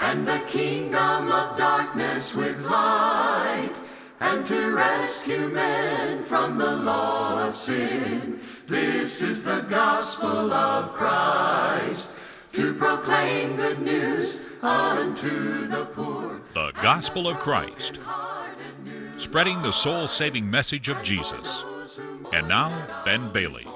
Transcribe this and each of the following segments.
and the kingdom of darkness with light, and to rescue men from the law of sin. This is the gospel of Christ, to proclaim good news unto the poor. The Gospel of Christ, spreading the soul saving message of Jesus. And now, Ben Bailey.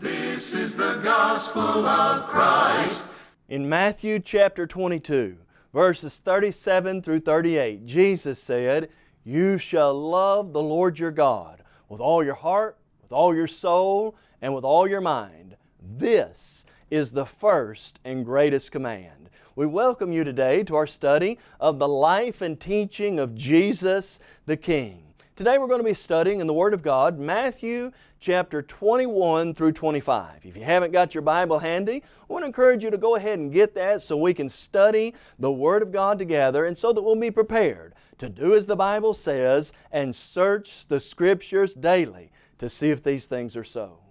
This is the gospel of Christ. In Matthew chapter 22, verses 37 through 38, Jesus said, You shall love the Lord your God with all your heart, with all your soul, and with all your mind. This is the first and greatest command. We welcome you today to our study of the life and teaching of Jesus the King. Today we're going to be studying in the Word of God Matthew chapter 21 through 25. If you haven't got your Bible handy, I want to encourage you to go ahead and get that so we can study the Word of God together and so that we'll be prepared to do as the Bible says and search the Scriptures daily to see if these things are so.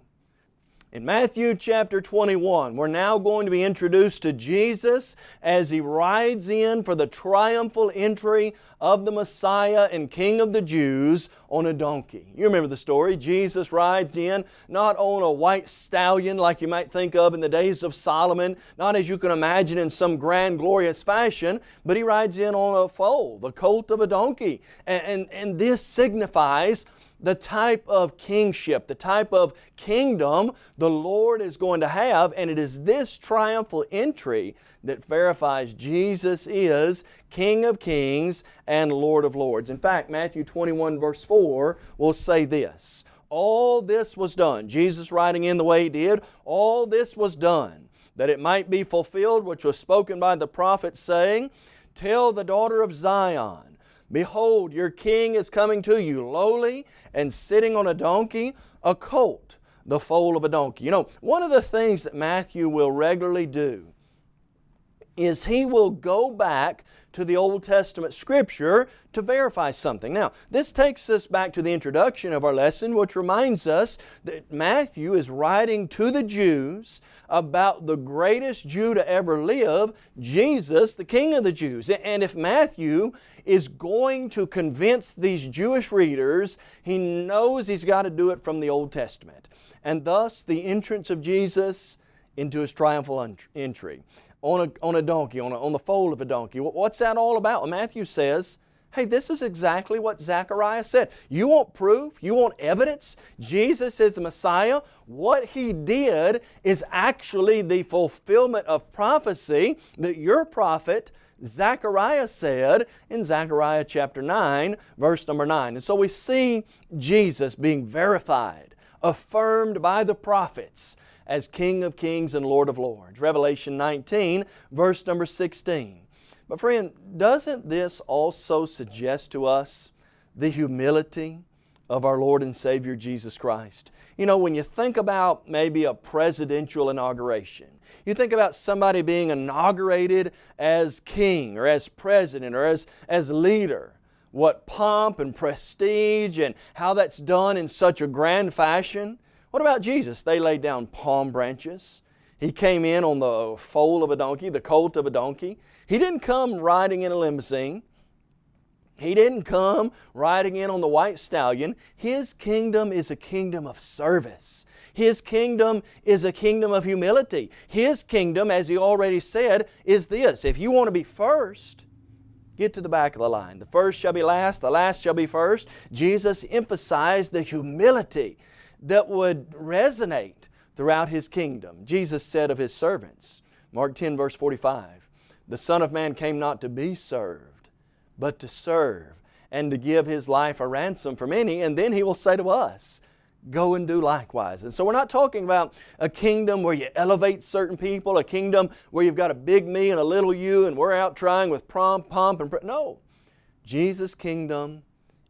In Matthew chapter 21, we're now going to be introduced to Jesus as He rides in for the triumphal entry of the Messiah and King of the Jews on a donkey. You remember the story. Jesus rides in not on a white stallion like you might think of in the days of Solomon, not as you can imagine in some grand glorious fashion, but He rides in on a foal, the colt of a donkey. And, and, and this signifies the type of kingship, the type of kingdom the Lord is going to have, and it is this triumphal entry that verifies Jesus is King of kings and Lord of lords. In fact, Matthew 21 verse 4 will say this, All this was done, Jesus writing in the way He did, all this was done, that it might be fulfilled which was spoken by the prophet saying, Tell the daughter of Zion, Behold, your king is coming to you, lowly and sitting on a donkey, a colt, the foal of a donkey. You know, one of the things that Matthew will regularly do is he will go back to the Old Testament Scripture to verify something. Now, this takes us back to the introduction of our lesson, which reminds us that Matthew is writing to the Jews about the greatest Jew to ever live, Jesus, the King of the Jews. And if Matthew is going to convince these Jewish readers, he knows he's got to do it from the Old Testament. And thus, the entrance of Jesus into His triumphal entry on a, on a donkey, on, a, on the foal of a donkey. What's that all about? Well, Matthew says, Hey, this is exactly what Zechariah said. You want proof? You want evidence? Jesus is the Messiah. What He did is actually the fulfillment of prophecy that your prophet Zechariah said in Zechariah chapter 9, verse number 9. And so we see Jesus being verified, affirmed by the prophets as King of kings and Lord of lords. Revelation 19, verse number 16. But friend, doesn't this also suggest to us the humility of our Lord and Savior Jesus Christ? You know, when you think about maybe a presidential inauguration, you think about somebody being inaugurated as king or as president or as, as leader, what pomp and prestige and how that's done in such a grand fashion. What about Jesus? They laid down palm branches. He came in on the foal of a donkey, the colt of a donkey. He didn't come riding in a limousine. He didn't come riding in on the white stallion. His kingdom is a kingdom of service. His kingdom is a kingdom of humility. His kingdom, as He already said, is this. If you want to be first, get to the back of the line. The first shall be last, the last shall be first. Jesus emphasized the humility that would resonate throughout His kingdom. Jesus said of His servants, Mark 10 verse 45, The Son of Man came not to be served, but to serve and to give His life a ransom for many. And then He will say to us, go and do likewise. And so we're not talking about a kingdom where you elevate certain people, a kingdom where you've got a big me and a little you and we're out trying with pomp, pomp and... No. Jesus' kingdom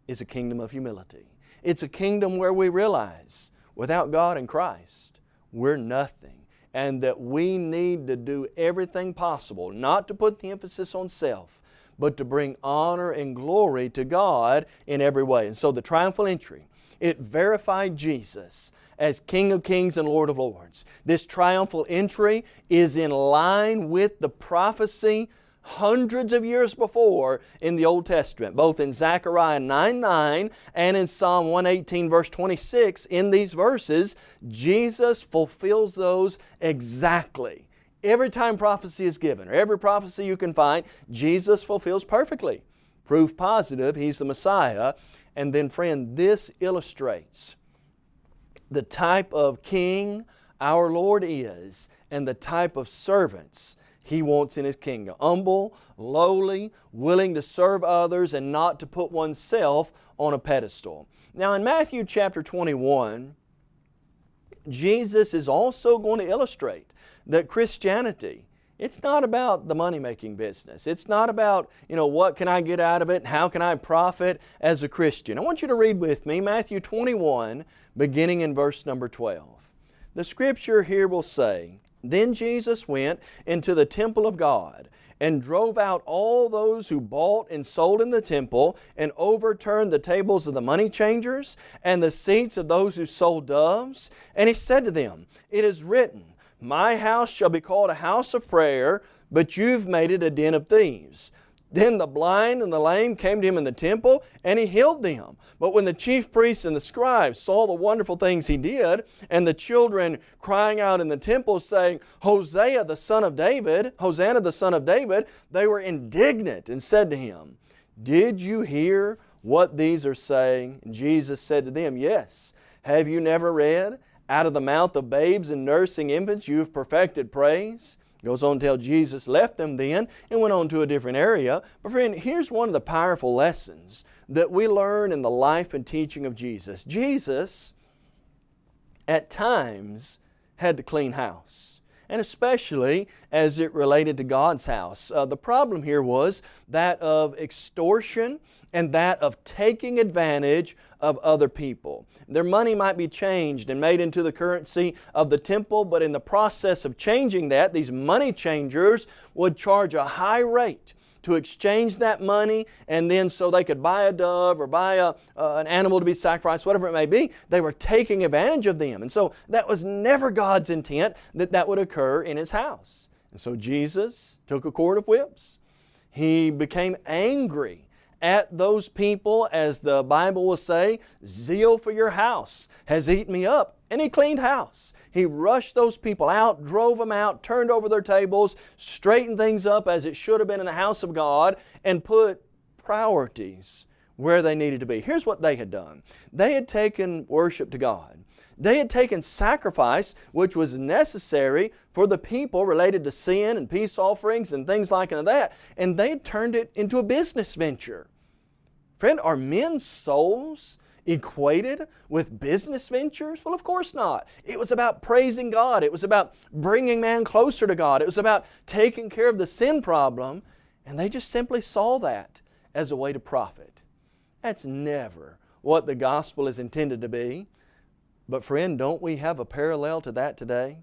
is a kingdom of humility. It's a kingdom where we realize without God and Christ, we're nothing. And that we need to do everything possible, not to put the emphasis on self, but to bring honor and glory to God in every way. And so the triumphal entry, it verified Jesus as King of Kings and Lord of Lords. This triumphal entry is in line with the prophecy hundreds of years before in the Old Testament, both in Zechariah 9 9 and in Psalm 118, verse 26. In these verses, Jesus fulfills those exactly. Every time prophecy is given, or every prophecy you can find, Jesus fulfills perfectly. Proof positive, He's the Messiah. And then, friend, this illustrates the type of king our Lord is and the type of servants He wants in His kingdom. Humble, lowly, willing to serve others and not to put oneself on a pedestal. Now in Matthew chapter 21, Jesus is also going to illustrate that Christianity it's not about the money-making business. It's not about, you know, what can I get out of it how can I profit as a Christian. I want you to read with me Matthew 21, beginning in verse number 12. The scripture here will say, Then Jesus went into the temple of God and drove out all those who bought and sold in the temple and overturned the tables of the money changers and the seats of those who sold doves. And He said to them, It is written, my house shall be called a house of prayer, but you've made it a den of thieves. Then the blind and the lame came to him in the temple, and he healed them. But when the chief priests and the scribes saw the wonderful things he did, and the children crying out in the temple, saying, Hosea the son of David, Hosanna the son of David, they were indignant and said to him, Did you hear what these are saying? And Jesus said to them, Yes. Have you never read? Out of the mouth of babes and nursing infants you have perfected praise. Goes on to tell Jesus left them then and went on to a different area. But friend, here's one of the powerful lessons that we learn in the life and teaching of Jesus. Jesus, at times, had to clean house and especially as it related to God's house. Uh, the problem here was that of extortion and that of taking advantage of other people. Their money might be changed and made into the currency of the temple, but in the process of changing that, these money changers would charge a high rate to exchange that money and then so they could buy a dove or buy a, uh, an animal to be sacrificed, whatever it may be, they were taking advantage of them. And so that was never God's intent that that would occur in His house. And so Jesus took a cord of whips. He became angry at those people, as the Bible will say, zeal for your house has eaten me up. And he cleaned house. He rushed those people out, drove them out, turned over their tables, straightened things up as it should have been in the house of God, and put priorities where they needed to be. Here's what they had done. They had taken worship to God. They had taken sacrifice, which was necessary for the people related to sin and peace offerings and things like that, and they had turned it into a business venture. Friend, are men's souls equated with business ventures? Well, of course not. It was about praising God. It was about bringing man closer to God. It was about taking care of the sin problem, and they just simply saw that as a way to profit. That's never what the gospel is intended to be. But friend, don't we have a parallel to that today?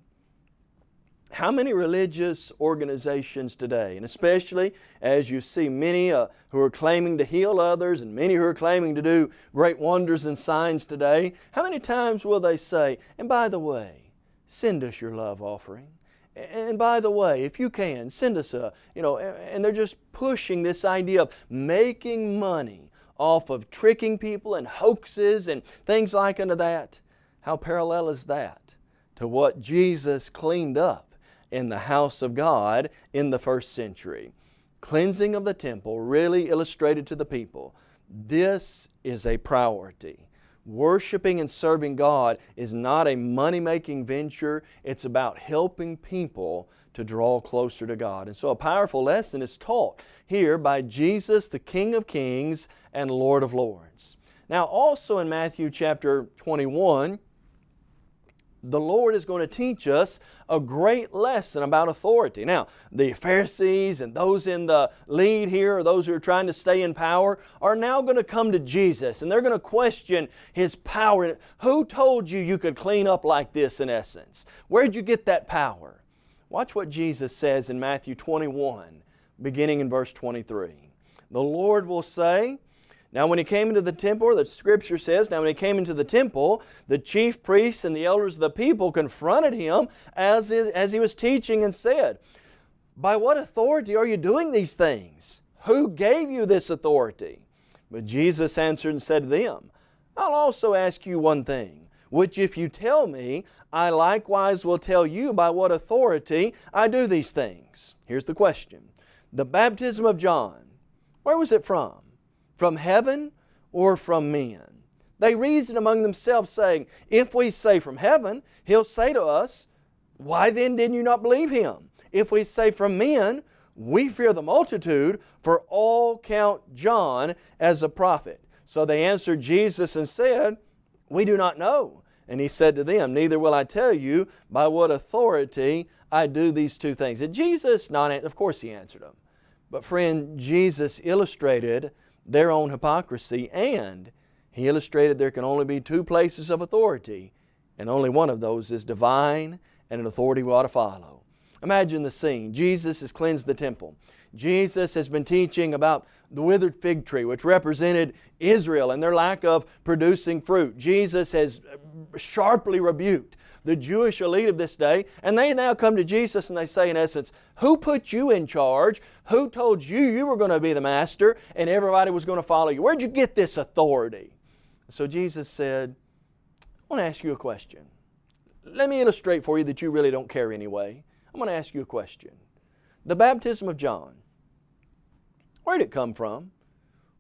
How many religious organizations today, and especially as you see many uh, who are claiming to heal others and many who are claiming to do great wonders and signs today, how many times will they say, and by the way, send us your love offering? And by the way, if you can, send us a, you know, and they're just pushing this idea of making money off of tricking people and hoaxes and things like unto that. How parallel is that to what Jesus cleaned up in the house of God in the first century? Cleansing of the temple really illustrated to the people this is a priority. Worshiping and serving God is not a money-making venture. It's about helping people to draw closer to God. And so a powerful lesson is taught here by Jesus, the King of Kings and Lord of Lords. Now also in Matthew chapter 21, the Lord is going to teach us a great lesson about authority. Now, the Pharisees and those in the lead here, or those who are trying to stay in power, are now going to come to Jesus and they're going to question His power. Who told you you could clean up like this in essence? Where'd you get that power? Watch what Jesus says in Matthew 21, beginning in verse 23. The Lord will say, now when he came into the temple, the scripture says, now when he came into the temple, the chief priests and the elders of the people confronted him as, as he was teaching and said, By what authority are you doing these things? Who gave you this authority? But Jesus answered and said to them, I'll also ask you one thing, which if you tell me, I likewise will tell you by what authority I do these things. Here's the question. The baptism of John, where was it from? From heaven or from men? They reasoned among themselves, saying, If we say from heaven, He'll say to us, Why then did you not believe Him? If we say from men, we fear the multitude, for all count John as a prophet. So they answered Jesus and said, We do not know. And He said to them, Neither will I tell you by what authority I do these two things. Did Jesus not Of course He answered them. But friend, Jesus illustrated their own hypocrisy and He illustrated there can only be two places of authority and only one of those is divine and an authority we ought to follow. Imagine the scene. Jesus has cleansed the temple. Jesus has been teaching about the withered fig tree, which represented Israel and their lack of producing fruit. Jesus has sharply rebuked the Jewish elite of this day, and they now come to Jesus and they say, in essence, Who put you in charge? Who told you you were going to be the master and everybody was going to follow you? Where'd you get this authority? So Jesus said, I want to ask you a question. Let me illustrate for you that you really don't care anyway. I'm going to ask you a question. The baptism of John, where did it come from?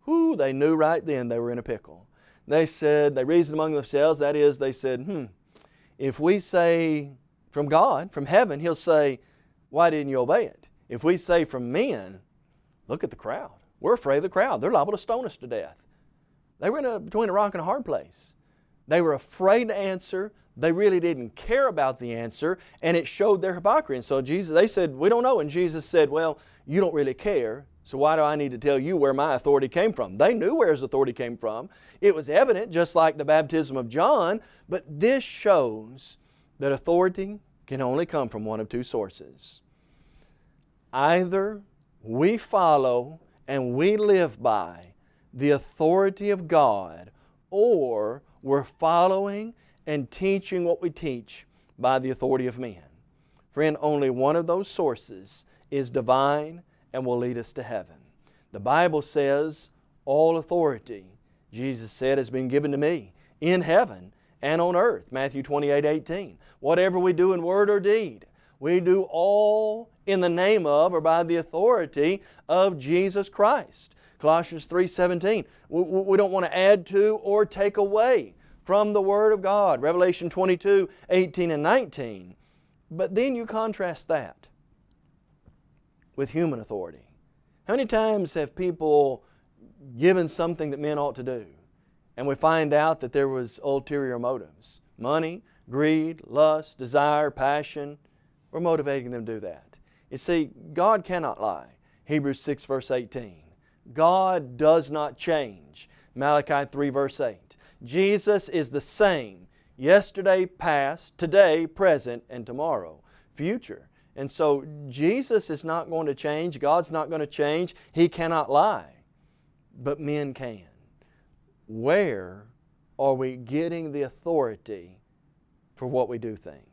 Who they knew right then they were in a pickle. They said, they reasoned among themselves, that is, they said, hmm, if we say from God, from heaven, He'll say, why didn't you obey it? If we say from men, look at the crowd. We're afraid of the crowd. They're liable to stone us to death. They were in a, between a rock and a hard place. They were afraid to answer. They really didn't care about the answer, and it showed their hypocrisy. And so Jesus, they said, we don't know. And Jesus said, well, you don't really care, so why do I need to tell you where my authority came from? They knew where his authority came from. It was evident, just like the baptism of John, but this shows that authority can only come from one of two sources. Either we follow and we live by the authority of God, or we're following and teaching what we teach by the authority of men. Friend, only one of those sources is divine and will lead us to heaven. The Bible says, all authority, Jesus said, has been given to me in heaven and on earth. Matthew 28, 18. Whatever we do in word or deed, we do all in the name of or by the authority of Jesus Christ. Colossians 3, 17. We don't want to add to or take away from the Word of God. Revelation 22, 18 and 19. But then you contrast that with human authority. How many times have people given something that men ought to do and we find out that there was ulterior motives? Money, greed, lust, desire, passion were motivating them to do that. You see, God cannot lie. Hebrews 6 verse 18. God does not change. Malachi 3 verse 8. Jesus is the same yesterday, past, today, present, and tomorrow, future. And so Jesus is not going to change. God's not going to change. He cannot lie. But men can. Where are we getting the authority for what we do things?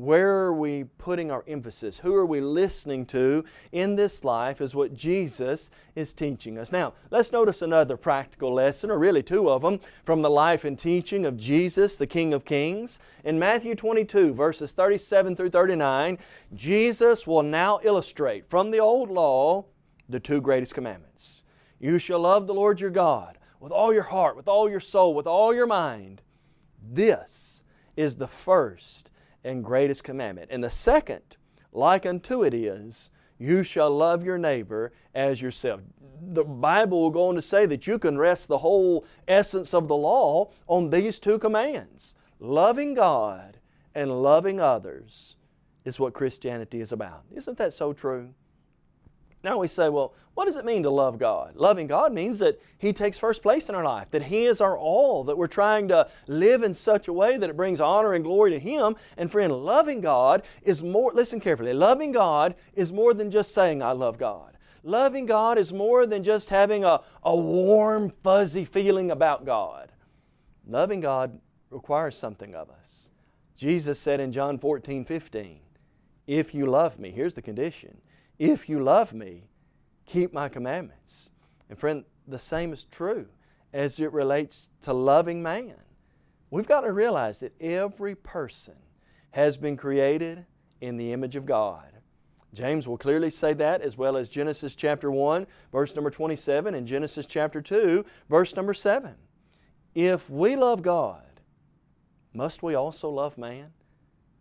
Where are we putting our emphasis? Who are we listening to in this life is what Jesus is teaching us. Now, let's notice another practical lesson, or really two of them, from the life and teaching of Jesus, the King of Kings. In Matthew 22, verses 37 through 39, Jesus will now illustrate from the Old Law the two greatest commandments. You shall love the Lord your God with all your heart, with all your soul, with all your mind. This is the first and greatest commandment. And the second, like unto it is, you shall love your neighbor as yourself. The Bible will go on to say that you can rest the whole essence of the law on these two commands. Loving God and loving others is what Christianity is about. Isn't that so true? Now we say, well, what does it mean to love God? Loving God means that He takes first place in our life, that He is our all, that we're trying to live in such a way that it brings honor and glory to Him. And friend, loving God is more, listen carefully, loving God is more than just saying, I love God. Loving God is more than just having a, a warm, fuzzy feeling about God. Loving God requires something of us. Jesus said in John 14, 15, If you love me, here's the condition, If you love me, keep my commandments. And friend, the same is true as it relates to loving man. We've got to realize that every person has been created in the image of God. James will clearly say that as well as Genesis chapter 1, verse number 27, and Genesis chapter 2, verse number 7. If we love God, must we also love man?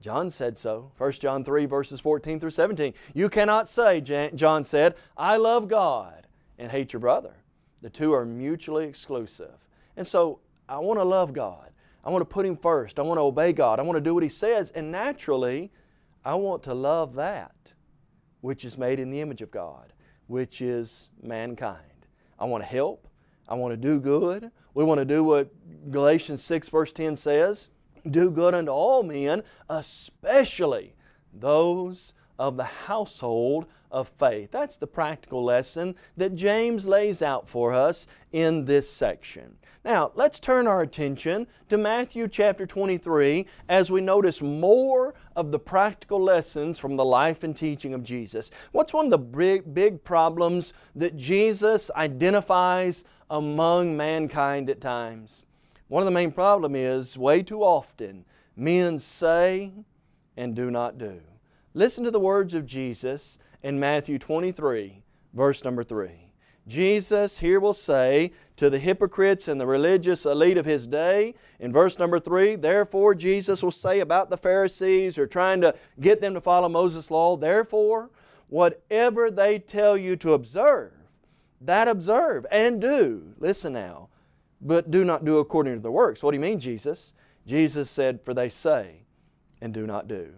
John said so. 1 John 3, verses 14 through 17. You cannot say, John said, I love God and hate your brother. The two are mutually exclusive. And so I want to love God. I want to put Him first. I want to obey God. I want to do what He says. And naturally, I want to love that which is made in the image of God, which is mankind. I want to help. I want to do good. We want to do what Galatians 6 verse 10 says, do good unto all men, especially those of the household of faith. That's the practical lesson that James lays out for us in this section. Now, let's turn our attention to Matthew chapter 23 as we notice more of the practical lessons from the life and teaching of Jesus. What's one of the big, big problems that Jesus identifies among mankind at times? One of the main problem is way too often men say and do not do. Listen to the words of Jesus in Matthew 23, verse number 3. Jesus here will say to the hypocrites and the religious elite of His day, in verse number 3, therefore Jesus will say about the Pharisees are trying to get them to follow Moses' law, therefore, whatever they tell you to observe, that observe and do. Listen now. But do not do according to the works. What do you mean, Jesus? Jesus said, for they say and do not do.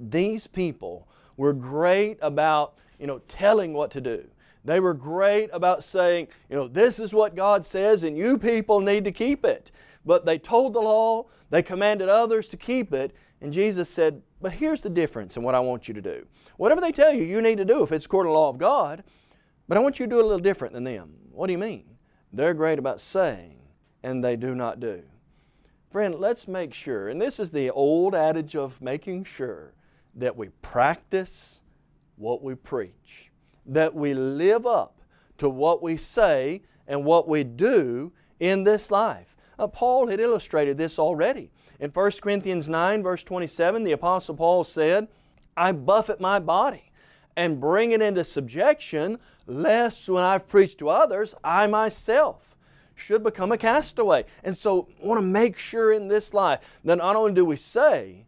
These people were great about you know, telling what to do. They were great about saying, you know, this is what God says and you people need to keep it. But they told the law, they commanded others to keep it, and Jesus said, but here's the difference in what I want you to do. Whatever they tell you, you need to do if it's according to the law of God, but I want you to do a little different than them. What do you mean? They're great about saying, and they do not do. Friend, let's make sure, and this is the old adage of making sure that we practice what we preach that we live up to what we say and what we do in this life. Uh, Paul had illustrated this already. In 1 Corinthians 9 verse 27, the Apostle Paul said, I buffet my body and bring it into subjection, lest when I've preached to others, I myself should become a castaway. And so I want to make sure in this life that not only do we say,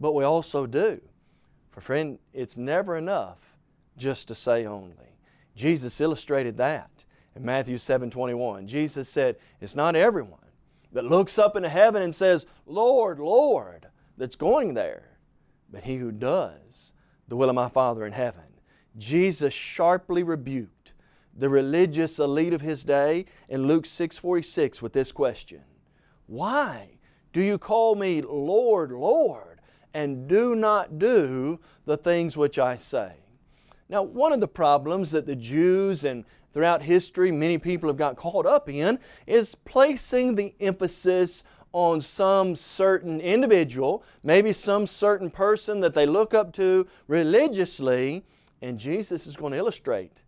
but we also do. For friend, it's never enough just to say only. Jesus illustrated that in Matthew 7 21. Jesus said, It's not everyone that looks up into heaven and says, Lord, Lord, that's going there, but he who does the will of my Father in heaven. Jesus sharply rebuked the religious elite of his day in Luke 6:46 with this question. Why do you call me Lord, Lord, and do not do the things which I say? Now, one of the problems that the Jews and throughout history many people have got caught up in is placing the emphasis on some certain individual, maybe some certain person that they look up to religiously, and Jesus is going to illustrate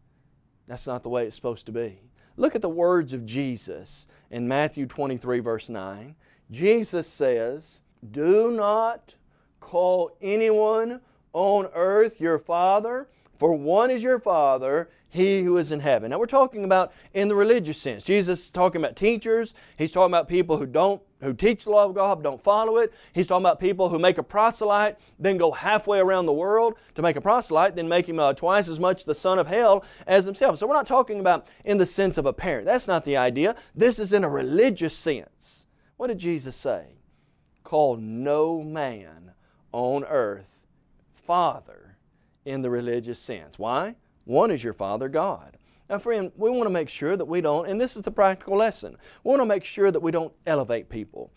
that's not the way it's supposed to be. Look at the words of Jesus in Matthew 23 verse 9. Jesus says, Do not call anyone on earth your father for one is your Father, He who is in heaven. Now we're talking about in the religious sense. Jesus is talking about teachers. He's talking about people who don't who teach the law of God, don't follow it. He's talking about people who make a proselyte, then go halfway around the world to make a proselyte, then make him uh, twice as much the son of hell as himself. So we're not talking about in the sense of a parent. That's not the idea. This is in a religious sense. What did Jesus say? Call no man on earth Father in the religious sense. Why? One is your Father God. Now friend, we want to make sure that we don't, and this is the practical lesson, we want to make sure that we don't elevate people.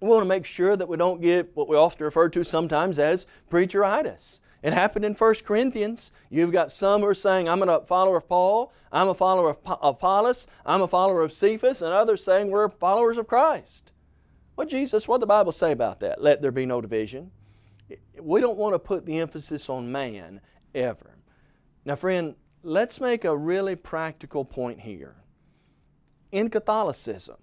We want to make sure that we don't get what we often refer to sometimes as preacheritis. It happened in 1 Corinthians. You've got some who are saying, I'm a follower of Paul, I'm a follower of Apollos, I'm a follower of Cephas, and others saying we're followers of Christ. Well, Jesus, what did the Bible say about that? Let there be no division we don't want to put the emphasis on man ever. Now, friend, let's make a really practical point here. In Catholicism,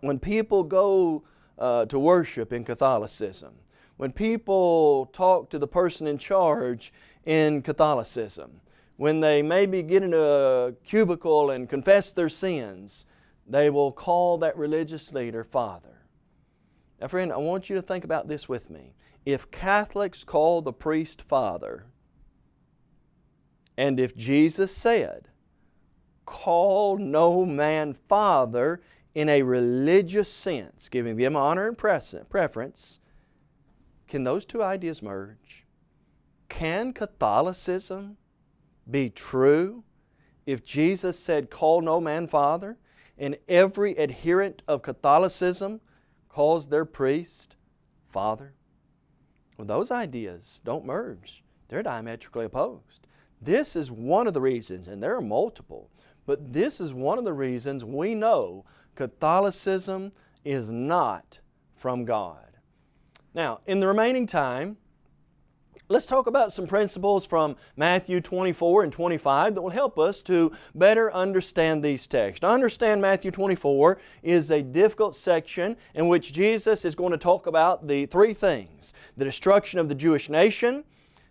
when people go uh, to worship in Catholicism, when people talk to the person in charge in Catholicism, when they maybe get in a cubicle and confess their sins, they will call that religious leader Father. Now friend, I want you to think about this with me. If Catholics call the priest Father, and if Jesus said, call no man Father in a religious sense, giving them honor and preference, can those two ideas merge? Can Catholicism be true if Jesus said, call no man Father, and every adherent of Catholicism calls their priest Father? Well, those ideas don't merge. They're diametrically opposed. This is one of the reasons, and there are multiple, but this is one of the reasons we know Catholicism is not from God. Now, in the remaining time, let's talk about some principles from Matthew 24 and 25 that will help us to better understand these texts. To understand Matthew 24 is a difficult section in which Jesus is going to talk about the three things. The destruction of the Jewish nation,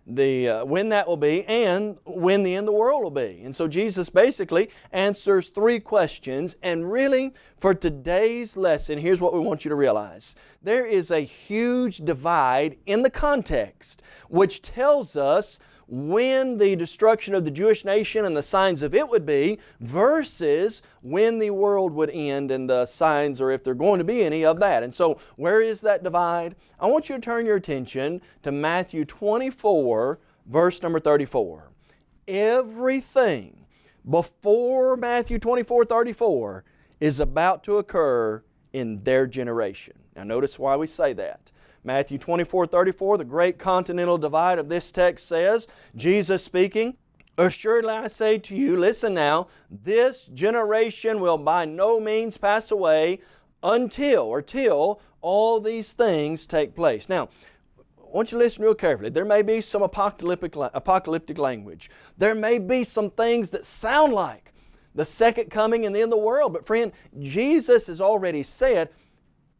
the uh, when that will be and when the end of the world will be. And so Jesus basically answers three questions and really for today's lesson here's what we want you to realize. There is a huge divide in the context which tells us when the destruction of the Jewish nation and the signs of it would be versus when the world would end and the signs or if there are going to be any of that. And so where is that divide? I want you to turn your attention to Matthew 24 verse number 34. Everything before Matthew 24, 34 is about to occur in their generation. Now notice why we say that. Matthew 24, 34, the great continental divide of this text says, Jesus speaking, Assuredly I say to you, listen now, this generation will by no means pass away until or till all these things take place. Now, I want you to listen real carefully. There may be some apocalyptic, apocalyptic language. There may be some things that sound like the second coming and the end of the world. But friend, Jesus has already said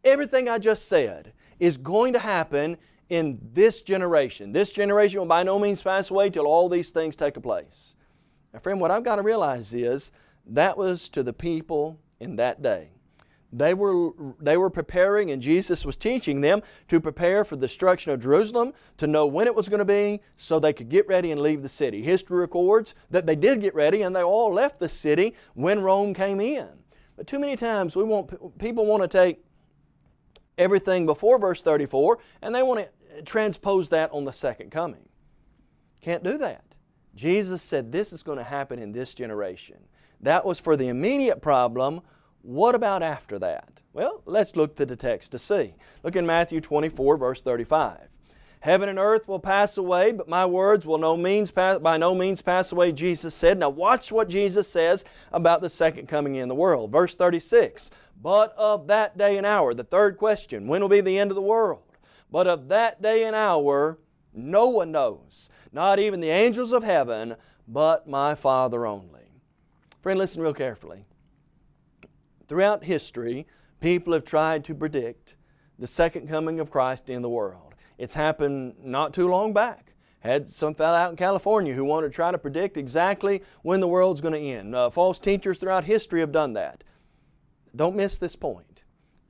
everything I just said is going to happen in this generation. This generation will by no means pass away till all these things take a place. Now friend, what I've got to realize is that was to the people in that day. They were, they were preparing and Jesus was teaching them to prepare for the destruction of Jerusalem, to know when it was going to be so they could get ready and leave the city. History records that they did get ready and they all left the city when Rome came in. But too many times we want, people want to take everything before verse 34 and they want to transpose that on the second coming. Can't do that. Jesus said this is going to happen in this generation. That was for the immediate problem. What about after that? Well, let's look to the text to see. Look in Matthew 24 verse 35. Heaven and earth will pass away, but my words will no means pass, by no means pass away, Jesus said. Now watch what Jesus says about the second coming in the world. Verse 36, But of that day and hour, the third question, when will be the end of the world? But of that day and hour, no one knows, not even the angels of heaven, but my Father only. Friend, listen real carefully. Throughout history, people have tried to predict the second coming of Christ in the world. It's happened not too long back. Had some fellow out in California who wanted to try to predict exactly when the world's going to end. Uh, false teachers throughout history have done that. Don't miss this point.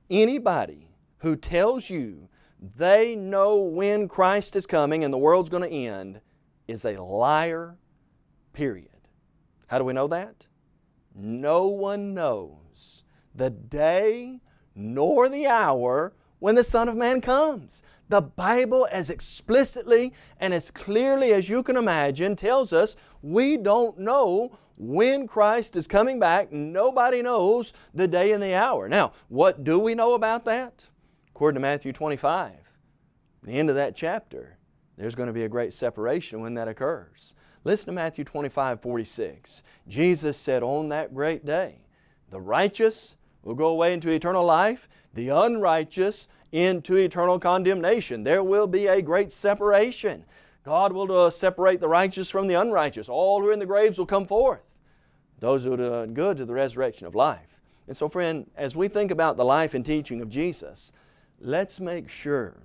Anybody who tells you they know when Christ is coming and the world's going to end is a liar, period. How do we know that? No one knows the day nor the hour when the Son of Man comes. The Bible as explicitly and as clearly as you can imagine tells us we don't know when Christ is coming back. Nobody knows the day and the hour. Now, what do we know about that? According to Matthew 25, the end of that chapter, there's going to be a great separation when that occurs. Listen to Matthew 25, 46. Jesus said, on that great day, the righteous will go away into eternal life, the unrighteous into eternal condemnation. There will be a great separation. God will uh, separate the righteous from the unrighteous. All who are in the graves will come forth. Those who are doing good to the resurrection of life. And so, friend, as we think about the life and teaching of Jesus, let's make sure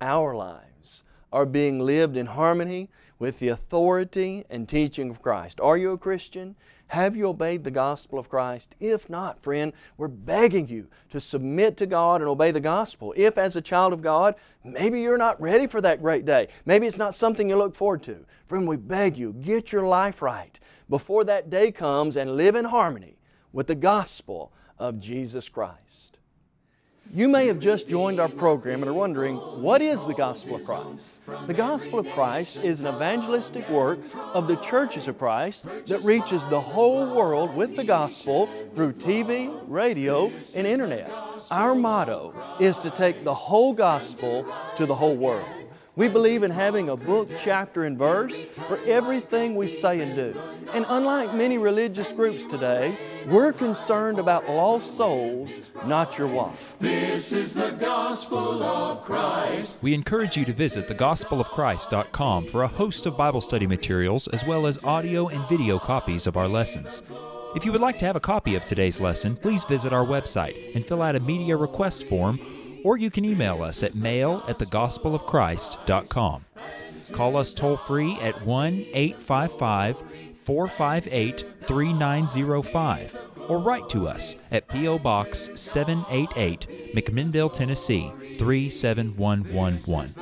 our lives are being lived in harmony with the authority and teaching of Christ. Are you a Christian? Have you obeyed the gospel of Christ? If not, friend, we're begging you to submit to God and obey the gospel. If, as a child of God, maybe you're not ready for that great day, maybe it's not something you look forward to, friend, we beg you, get your life right before that day comes and live in harmony with the gospel of Jesus Christ. You may have just joined our program and are wondering, what is the Gospel of Christ? The Gospel of Christ is an evangelistic work of the churches of Christ that reaches the whole world with the gospel through TV, radio, and internet. Our motto is to take the whole gospel to the whole world. We believe in having a book, chapter, and verse for everything we say and do. And unlike many religious groups today, we're concerned about lost souls, not your wife. This is the gospel of Christ. We encourage you to visit thegospelofchrist.com for a host of Bible study materials as well as audio and video copies of our lessons. If you would like to have a copy of today's lesson, please visit our website and fill out a media request form or you can email us at mail at thegospelofchrist.com. Call us toll free at 1 855 458 3905 or write to us at P.O. Box 788, McMinnville, Tennessee 37111.